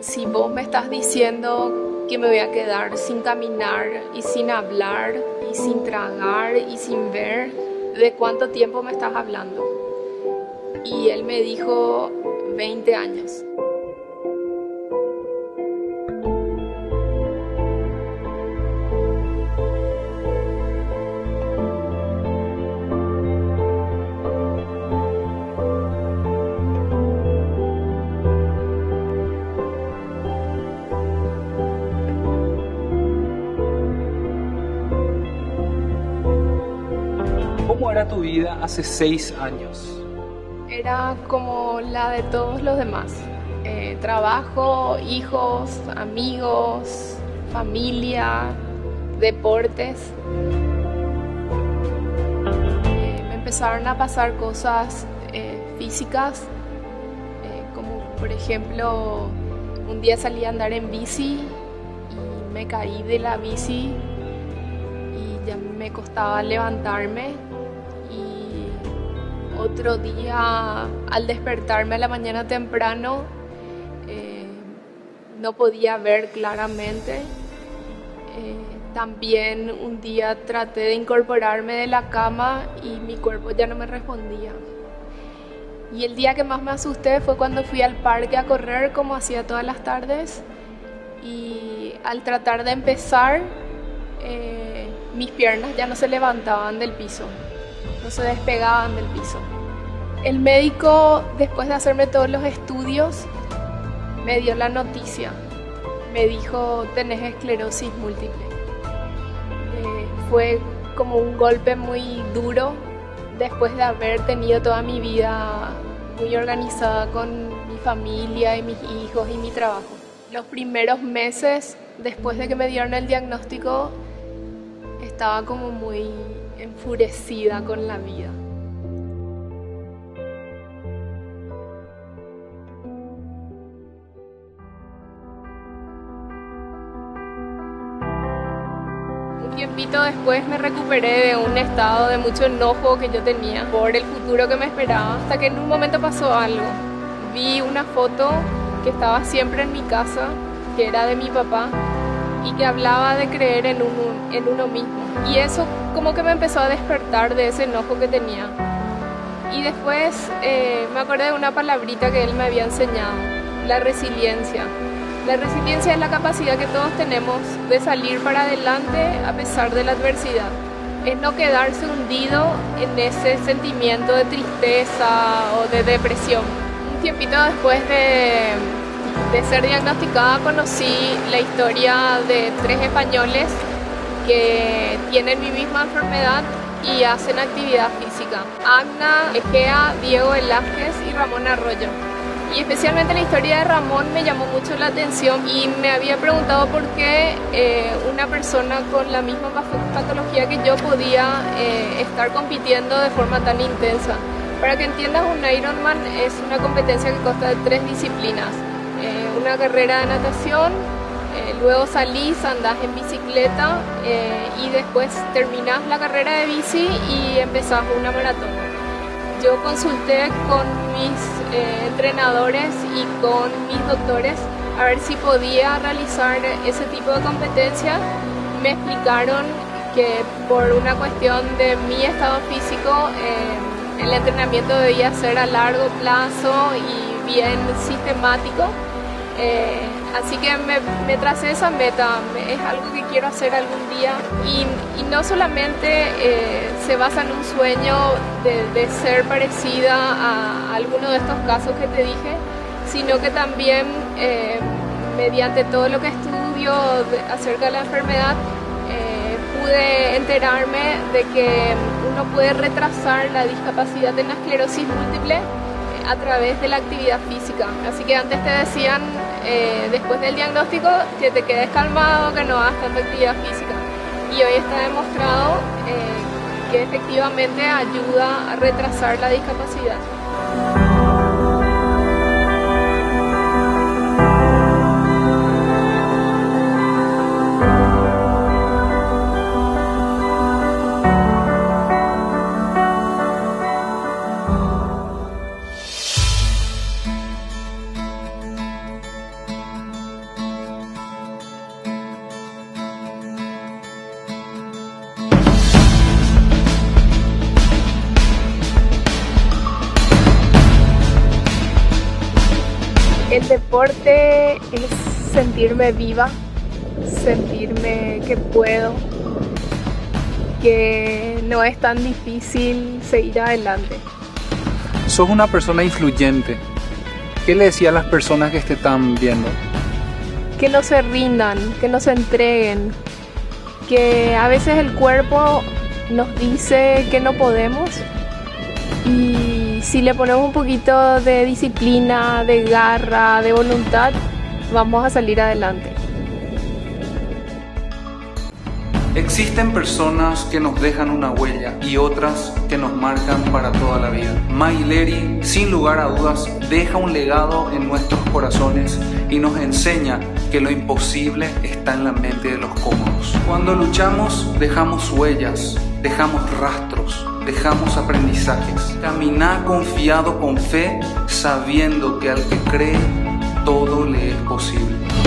si vos me estás diciendo que me voy a quedar sin caminar y sin hablar y sin tragar y sin ver, ¿de cuánto tiempo me estás hablando? Y él me dijo 20 años. Tu vida hace seis años? Era como la de todos los demás. Eh, trabajo, hijos, amigos, familia, deportes. Eh, me empezaron a pasar cosas eh, físicas, como por ejemplo, un día salí a andar en bici y me caí de la bici y ya me costaba levantarme otro día, al despertarme a la mañana temprano, eh, no podía ver claramente. Eh, también un día traté de incorporarme de la cama y mi cuerpo ya no me respondía. Y el día que más me asusté fue cuando fui al parque a correr como hacía todas las tardes y al tratar de empezar eh, mis piernas ya no se levantaban del piso no se despegaban del piso. El médico, después de hacerme todos los estudios, me dio la noticia. Me dijo, tenés esclerosis múltiple. Eh, fue como un golpe muy duro después de haber tenido toda mi vida muy organizada con mi familia y mis hijos y mi trabajo. Los primeros meses después de que me dieron el diagnóstico estaba como muy enfurecida con la vida. Un tiempito después me recuperé de un estado de mucho enojo que yo tenía por el futuro que me esperaba, hasta que en un momento pasó algo. Vi una foto que estaba siempre en mi casa, que era de mi papá, y que hablaba de creer en uno, en uno mismo. Y eso como que me empezó a despertar de ese enojo que tenía. Y después eh, me acordé de una palabrita que él me había enseñado, la resiliencia. La resiliencia es la capacidad que todos tenemos de salir para adelante a pesar de la adversidad. Es no quedarse hundido en ese sentimiento de tristeza o de depresión. Un tiempito después de, de ser diagnosticada conocí la historia de tres españoles que tienen mi misma enfermedad y hacen actividad física. Agna, Egea, Diego Velázquez y Ramón Arroyo. Y especialmente la historia de Ramón me llamó mucho la atención y me había preguntado por qué eh, una persona con la misma patología que yo podía eh, estar compitiendo de forma tan intensa. Para que entiendas, un Ironman es una competencia que consta de tres disciplinas. Una carrera de natación, eh, luego salís, andás en bicicleta eh, y después terminás la carrera de bici y empezás una maratón. Yo consulté con mis eh, entrenadores y con mis doctores a ver si podía realizar ese tipo de competencia. Me explicaron que por una cuestión de mi estado físico, el entrenamiento debía ser a largo plazo y bien sistemático eh, así que me, me, esa meta, es algo que quiero hacer algún día. Y, no solamente eh, se basa en un sueño de, ser parecida a alguno de estos casos que te dije, sino que también eh, mediante todo lo que estudio acerca de la enfermedad pude enterarme de que uno puede retrasar la discapacidad de la esclerosis múltiple a través de la actividad física. Así que antes te decían, eh, después del diagnóstico, que te quedes calmado, que no hagas tanta actividad física. Y hoy está demostrado eh, que efectivamente ayuda a retrasar la discapacidad. Deporte es sentirme viva, sentirme que puedo, que no es tan difícil seguir adelante. Sos una persona influyente. ¿Qué le decía a las personas que te están viendo? Que no se rindan, que no se entreguen, que a veces el cuerpo nos dice que no podemos y si le ponemos un poquito de disciplina, de garra, de voluntad, vamos a salir adelante. Existen personas que nos dejan una huella y otras que nos marcan para toda la vida. Maileri, sin lugar a dudas, deja un legado en nuestros corazones y nos enseña que lo imposible está en la mente de los cómodos. Cuando luchamos, dejamos huellas, dejamos rastros, dejamos aprendizajes. Camina confiado con fe, sabiendo que al que cree, todo le es posible.